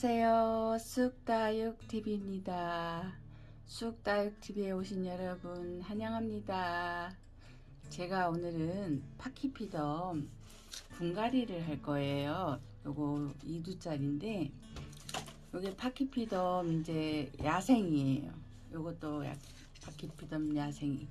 안녕하세요. 쑥다육TV입니다. 쑥다육TV에 오신 여러분 환영합니다. 제가 오늘은 파키피덤 분갈이를 할 거예요. 요거 2두짜리인데 요게 파키피덤 이제 야생이에요. 요것도 야- 파키피덤 야생이.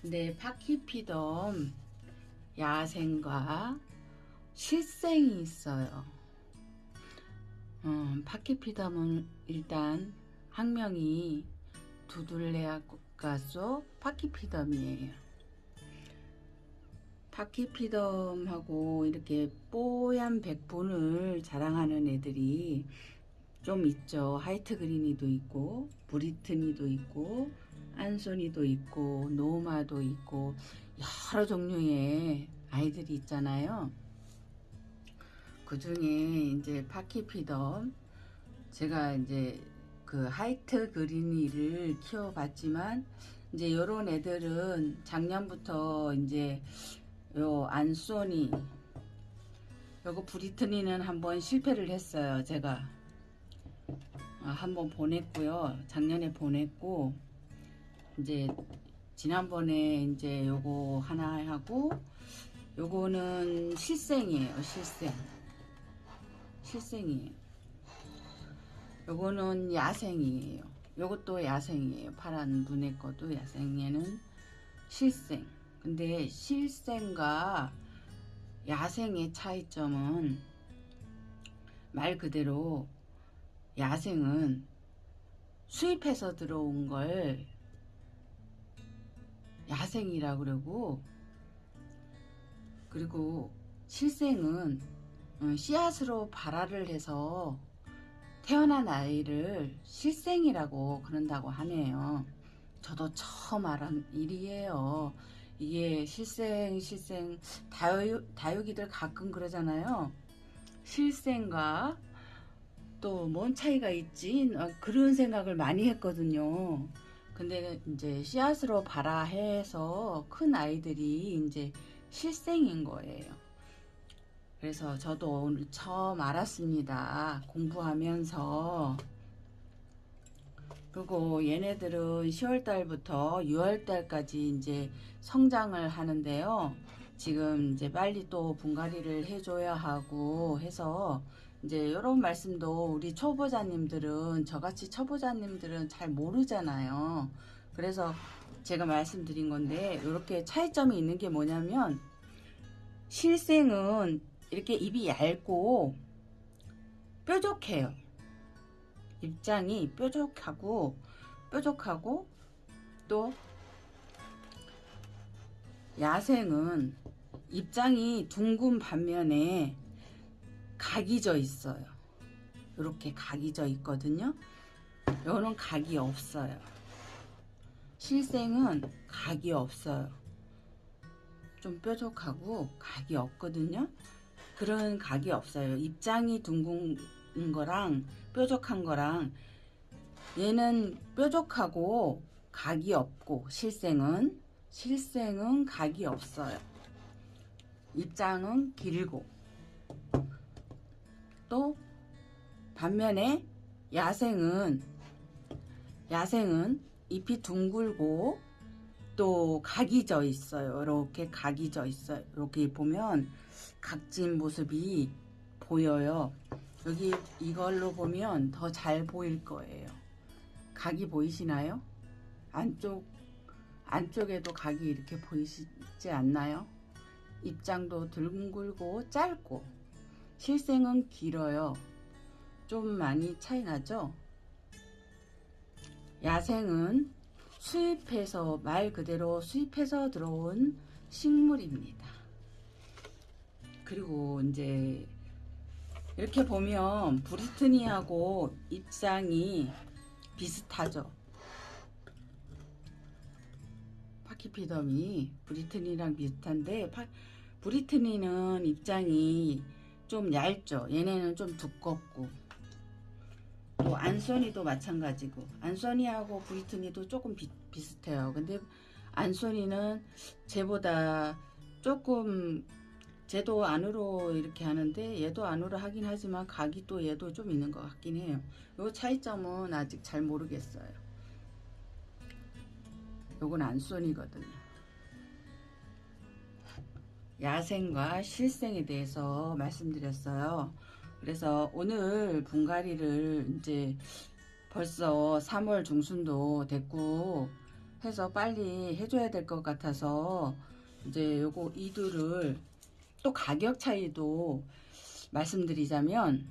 근데 파키피덤 야생과 실생이 있어요. 음, 파키피덤은 일단 학명이 두둘레아 국가소 파키피덤이에요. 파키피덤하고 이렇게 뽀얀 백분을 자랑하는 애들이 좀 있죠. 하이트 그린이도 있고, 브리트니도 있고, 안소니도 있고, 노마도 있고, 여러 종류의 아이들이 있잖아요. 그 중에 이제 파키피덤, 제가 이제 그 하이트 그린이를 키워봤지만, 이제 요런 애들은 작년부터 이제 요 안소니, 요거 브리트니는 한번 실패를 했어요. 제가 아, 한번 보냈고요. 작년에 보냈고 이제 지난번에 이제 요거 하나 하고 요거는 실생이에요. 실생. 실생이에요. 요거는 야생이에요. 요것도 야생이에요. 파란 눈의 것도 야생에는 실생. 근데 실생과 야생의 차이점은 말 그대로 야생은 수입해서 들어온 걸 야생이라 그러고 그리고 실생은 어, 씨앗으로 발화를 해서 태어난 아이를 실생이라고 그런다고 하네요. 저도 처음 알은 일이에요. 이게 실생, 실생, 다육, 다육이들 가끔 그러잖아요. 실생과 또 뭔 차이가 있지? 어, 그런 생각을 많이 했거든요. 근데 이제 씨앗으로 발화해서 큰 아이들이 이제 실생인 거예요. 그래서 저도 오늘 처음 알았습니다. 공부하면서. 그리고 얘네들은 10월달부터 6월달까지 이제 성장을 하는데요. 지금 이제 빨리 또 분갈이를 해줘야 하고 해서 이제 이런 말씀도 우리 초보자님들은 저같이 초보자님들은 잘 모르잖아요. 그래서 제가 말씀드린 건데 이렇게 차이점이 있는 게 뭐냐면 실생은 이렇게 입이 얇고 뾰족해요. 입장이 뾰족하고 뾰족하고 또 야생은 입장이 둥근 반면에 각이 져 있어요. 이렇게 각이 져 있거든요. 요는 각이 없어요. 실생은 각이 없어요. 좀 뾰족하고 각이 없거든요. 그런 각이 없어요. 입장이 둥근 거랑 뾰족한 거랑 얘는 뾰족하고 각이 없고 실생은 실생은 각이 없어요. 입장은 길고 또 반면에 야생은 야생은 잎이 둥글고 또 각이 져 있어요. 이렇게 각이 져 있어요. 이렇게 보면 각진 모습이 보여요. 여기 이걸로 보면 더 잘 보일 거예요. 각이 보이시나요? 안쪽 안쪽에도 각이 이렇게 보이시지 않나요? 입장도 둥글고 짧고 실생은 길어요. 좀 많이 차이 나죠? 야생은 수입해서 말 그대로 수입해서 들어온 식물입니다. 그리고 이제 이렇게 보면 브리트니하고 입장이 비슷하죠. 파키피덤이 브리트니랑 비슷한데 파, 브리트니는 입장이 좀 얇죠. 얘네는 좀 두껍고 또 안소니도 마찬가지고 안소니하고 브리트니도 조금 비, 비슷해요. 근데 안소니는 쟤보다 조금 쟤도 안으로 이렇게 하는데 얘도 안으로 하긴 하지만 각이 또 얘도 좀 있는 것 같긴 해요. 요 차이점은 아직 잘 모르겠어요. 요건 안손이거든요. 야생과 실생에 대해서 말씀드렸어요. 그래서 오늘 분갈이를 이제 벌써 3월 중순도 됐고 해서 빨리 해줘야 될 것 같아서 이제 요거 이두를 또 가격 차이도 말씀드리자면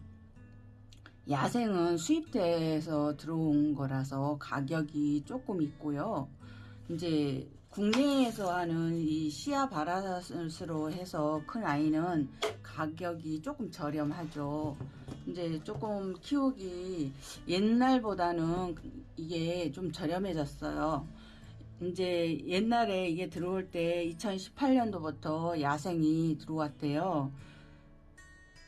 야생은 수입돼서 들어온 거라서 가격이 조금 있고요. 이제 국내에서 하는 이 시야 바라스로 해서 큰 아이는 가격이 조금 저렴하죠. 이제 조금 키우기 옛날보다는 이게 좀 저렴해졌어요. 이제 옛날에 이게 들어올 때 2018년도부터 야생이 들어왔대요.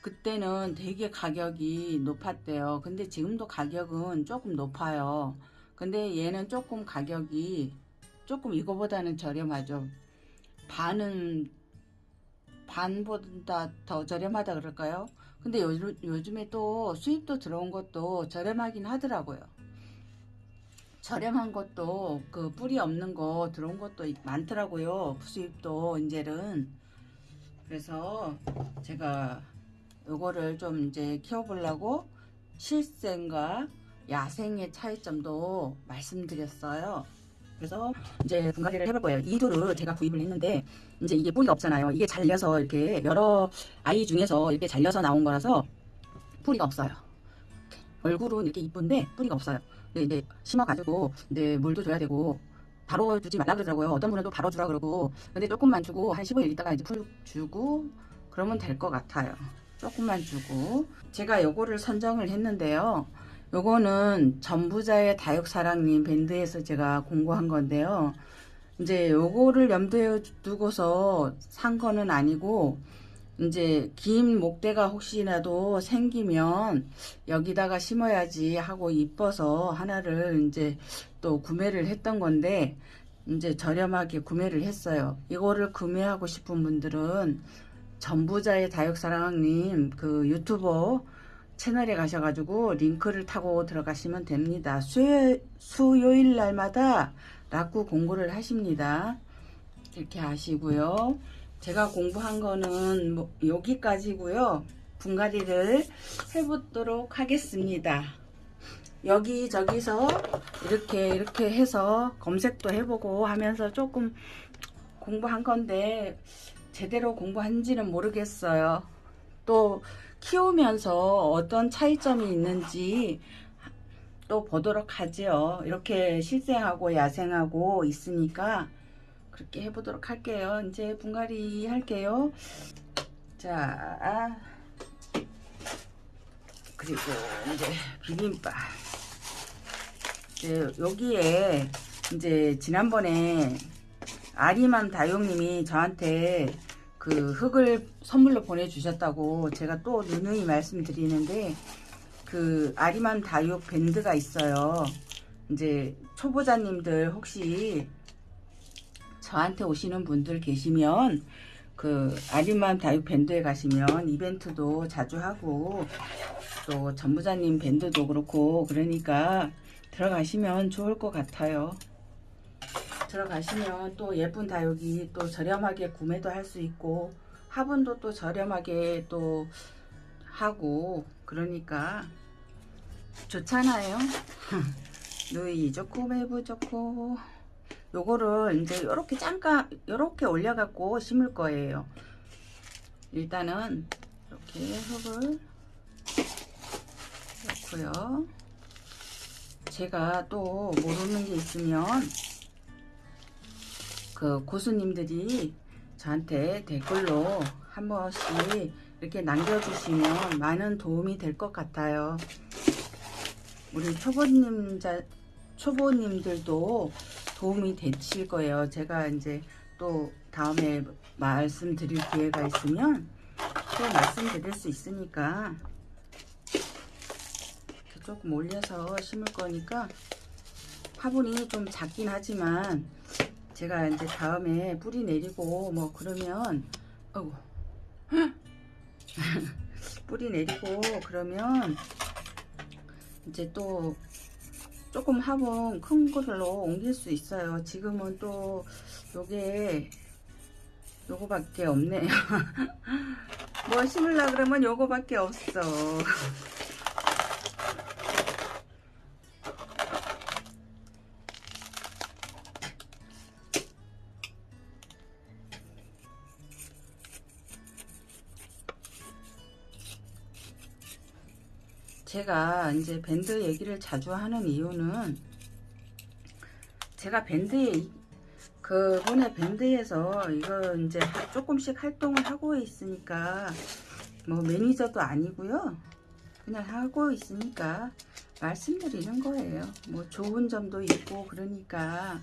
그때는 되게 가격이 높았대요. 근데 지금도 가격은 조금 높아요. 근데 얘는 조금 가격이 조금 이거보다는 저렴하죠. 반은 반보다 더 저렴하다 그럴까요? 근데 요즘, 요즘에 또 수입도 들어온 것도 저렴하긴 하더라고요. 저렴한 것도 그 뿌리 없는 거 들어온 것도 많더라고요. 수입도 이제는. 그래서 제가 요거를 좀 이제 키워보려고 실생과 야생의 차이점도 말씀드렸어요. 그래서 이제 분갈이를 해볼 거예요. 이두를 제가 구입을 했는데 이제 이게 뿌리가 없잖아요. 이게 잘려서 이렇게 여러 아이 중에서 이렇게 잘려서 나온 거라서 뿌리가 없어요. 얼굴은 이렇게 이쁜데 뿌리가 없어요. 이제 심어가지고 이제 물도 줘야 되고 바로 주지 말라 그러더라고요. 어떤 분은 또 바로 주라 그러고 근데 조금만 주고 한 15일 있다가 이제 풀 주고 그러면 될 것 같아요. 조금만 주고 제가 요거를 선정을 했는데요. 요거는 전부자의 다육사랑님 밴드에서 제가 공부한 건데요. 이제 요거를 염두에 두고서 산 거는 아니고 이제 긴 목대가 혹시라도 생기면 여기다가 심어야지 하고 이뻐서 하나를 이제 또 구매를 했던 건데 이제 저렴하게 구매를 했어요. 이거를 구매하고 싶은 분들은 전부자의 다육사랑님 그 유튜버 채널에 가셔가지고 링크를 타고 들어가시면 됩니다. 수요, 수요일 날마다 락구 공부를 하십니다. 이렇게 하시고요. 제가 공부한 거는 뭐 여기까지고요. 분갈이를 해보도록 하겠습니다. 여기 저기서 이렇게 이렇게 해서 검색도 해보고 하면서 조금 공부한 건데 제대로 공부한지는 모르겠어요. 또 키우면서 어떤 차이점이 있는지 또 보도록 하죠. 이렇게 실생하고 야생하고 있으니까 그렇게 해보도록 할게요. 이제 분갈이 할게요. 자, 그리고 이제 비빔밥. 이제 여기에 이제 지난번에 아리맘 다용님이 저한테 그 흙을 선물로 보내주셨다고 제가 또 누누이 말씀드리는데 그 아리맘 다육 밴드가 있어요. 이제 초보자님들 혹시 저한테 오시는 분들 계시면 그 아리맘 다육 밴드에 가시면 이벤트도 자주 하고 또 전부자님 밴드도 그렇고 그러니까 들어가시면 좋을 것 같아요. 들어가시면 또 예쁜 다육이 또 저렴하게 구매도 할 수 있고 화분도 또 저렴하게 또 하고 그러니까 좋잖아요. 누이 좋고 매부 좋고 요거를 이제 요렇게 잠깐 요렇게 올려갖고 심을 거예요. 일단은 이렇게 흙을 넣고요. 제가 또 모르는 게 있으면 그 고수님들이 저한테 댓글로 한 번씩 이렇게 남겨주시면 많은 도움이 될 것 같아요. 우리 초보님 자, 초보님들도 도움이 되실 거예요. 제가 이제 또 다음에 말씀드릴 기회가 있으면 또 말씀드릴 수 있으니까 조금 올려서 심을 거니까 화분이 좀 작긴 하지만 제가 이제 다음에 뿌리 내리고 뭐 그러면 어구 뿌리 내리고 그러면 이제 또 조금 화분 큰 걸로 옮길 수 있어요. 지금은 또 요게 요거밖에 없네요. 뭐 심으려 그러면 요거밖에 없어. 제가 이제 밴드 얘기를 자주 하는 이유는 제가 밴드에 그분의 밴드에서 이거 이제 하- 조금씩 활동을 하고 있으니까 뭐 매니저도 아니고요. 그냥 하고 있으니까 말씀드리는 거예요. 뭐 좋은 점도 있고 그러니까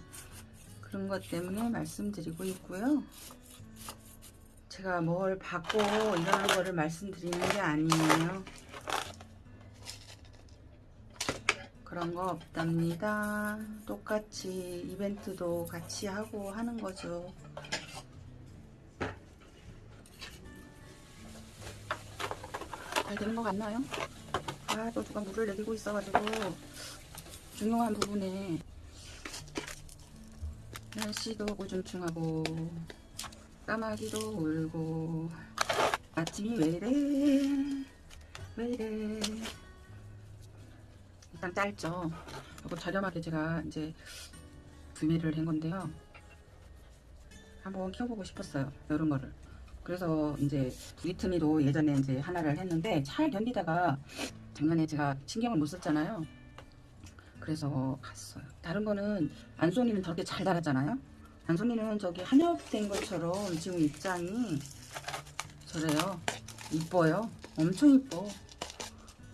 그런 것 때문에 말씀드리고 있고요. 제가 뭘 받고 이런 거를 말씀드리는 게 아니에요 그런 거 없답니다. 똑같이 이벤트도 같이 하고 하는 거죠. 잘 되는 것 같나요? 아, 또 누가 물을 내리고 있어가지고 중요한 부분에 날씨도 고중충하고 까마귀도 울고 아침이 왜 이래 왜 이래 일단 짧죠. 이거 저렴하게 제가 이제 구매를 한 건데요. 한번 키워보고 싶었어요. 이런 거를. 그래서 이제 두리트미도 예전에 이제 하나를 했는데 잘 견디다가 작년에 제가 신경을 못 썼잖아요. 그래서 갔어요. 다른 거는 안소니는 저렇게 잘 달았잖아요. 안소니는 저기 한엽된 것처럼 지금 입장이 저래요. 이뻐요. 엄청 이뻐.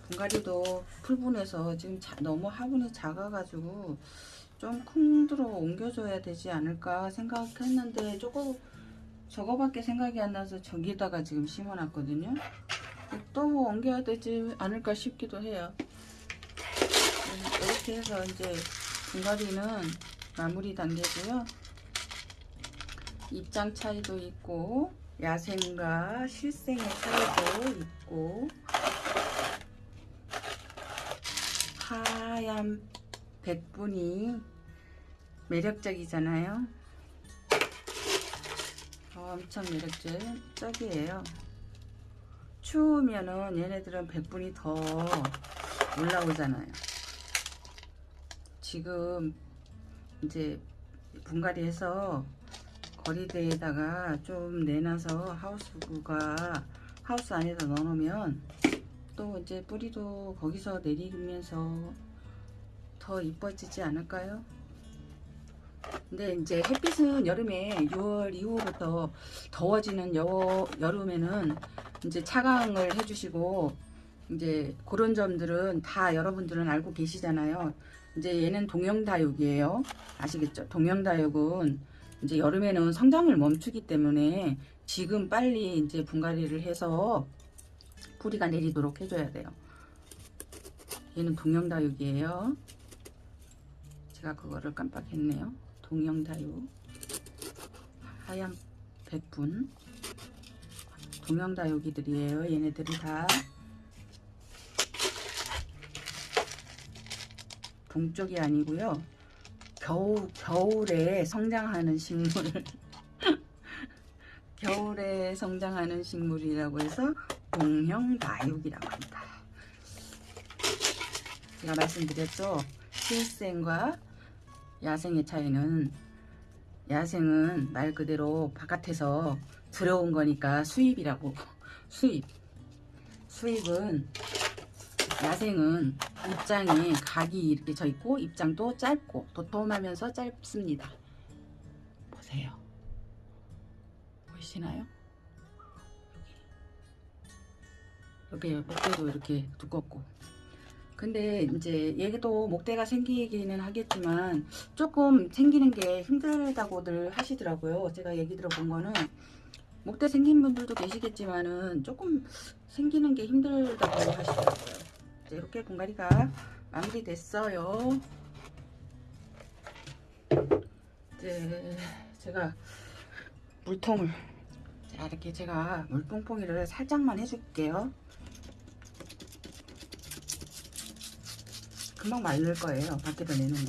분갈이도 풀분해서 지금 자- 너무 화분이 작아가지고 좀큰 데로 옮겨줘야 되지 않을까 생각했는데 조금 저거밖에 생각이 안 나서 저기다가 지금 심어놨거든요. 또 옮겨야 되지 않을까 싶기도 해요. 음, 이렇게 해서 이제 분갈이는 마무리 단계고요. 입장 차이도 있고 야생과 실생의 차이도 있고 하얀 백분이 매력적이잖아요. 엄청 매력적이에요. 추우면은 얘네들은 백분이 더 올라오잖아요. 지금 이제 분갈이해서 거리대에다가 좀 내놔서 하우스가 하우스 안에다 넣어놓으면 또 이제 뿌리도 거기서 내리면서 더 이뻐지지 않을까요? 근데 이제 햇빛은 여름에 6월 이후부터 더워지는 여, 여름에는 이제 차광을 해주시고 이제 그런 점들은 다 여러분들은 알고 계시잖아요. 이제 얘는 동영다육이에요. 아시겠죠? 동영다육은 이제 여름에는 성장을 멈추기 때문에 지금 빨리 이제 분갈이를 해서 뿌리가 내리도록 해줘야 돼요. 얘는 동영다육이에요. 제가 그거를 깜빡했네요. 동영다육 하얀 백분 동영다육이들이에요. 얘네들이 다 동쪽이 아니고요. 겨우, 겨울에 성장하는 식물 겨울에 성장하는 식물이라고 해서 동형다육이라고 합니다. 제가 말씀드렸죠. 실생과 야생의 차이는 야생은 말 그대로 바깥에서 들어온 거니까 수입이라고 수입 수입은 야생은 입장이 각이 이렇게 져 있고 입장도 짧고 도톰하면서 짧습니다. 보세요. 보이시나요? 여기 목대도 이렇게 두껍고 근데 이제 얘도 목대가 생기기는 하겠지만 조금 생기는 게 힘들다고들 하시더라고요. 제가 얘기 들어본 거는 목대 생긴 분들도 계시겠지만은 조금 생기는 게 힘들다고 하시더라고요. 이제 이렇게 분갈이가 마무리됐어요. 이제 제가 물통을 자 이렇게 제가 물뽕뽕이를 살짝만 해줄게요 금방 말릴 거예요 밖에다 내놓으면.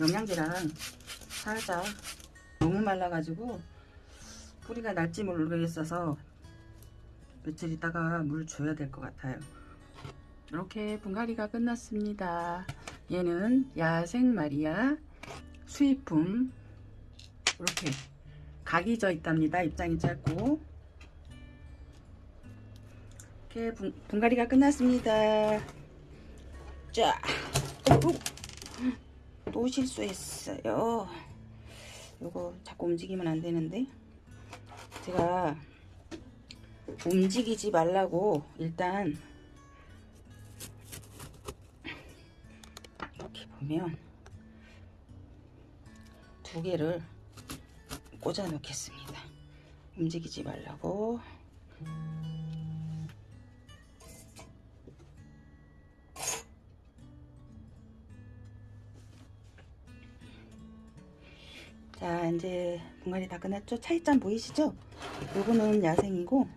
영양제랑 살짝 너무 말라가지고 뿌리가 날지 모르겠어서 며칠 있다가 물 줘야 될 것 같아요. 이렇게 분갈이가 끝났습니다. 얘는 야생 마리아 수입품. 이렇게 각이 져 있답니다 입장이 짧고. 이렇게 분, 분갈이가 끝났습니다 자, 어, 또 실수했어요. 요거 자꾸 움직이면 안 되는데 제가 움직이지 말라고 일단 이렇게 보면 두 개를 꽂아 놓겠습니다. 움직이지 말라고. 자 이제 분갈이 다 끝났죠? 차이점 보이시죠? 요거는 야생이고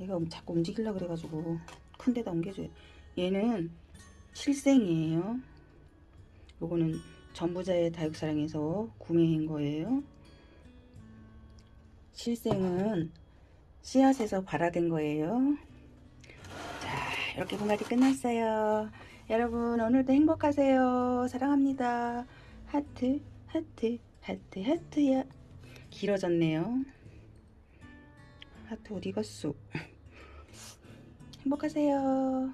얘가 자꾸 움직이려고 그래가지고 큰 데다 옮겨줘요. 얘는 실생이에요. 요거는 전부자의 다육사랑에서 구매한 거예요. 실생은 씨앗에서 발화된 거예요. 자 이렇게 분갈이 끝났어요. 여러분 오늘도 행복하세요. 사랑합니다. 하트 하트 하트 하트야 길어졌네요. 하트 어디 갔어? 행복하세요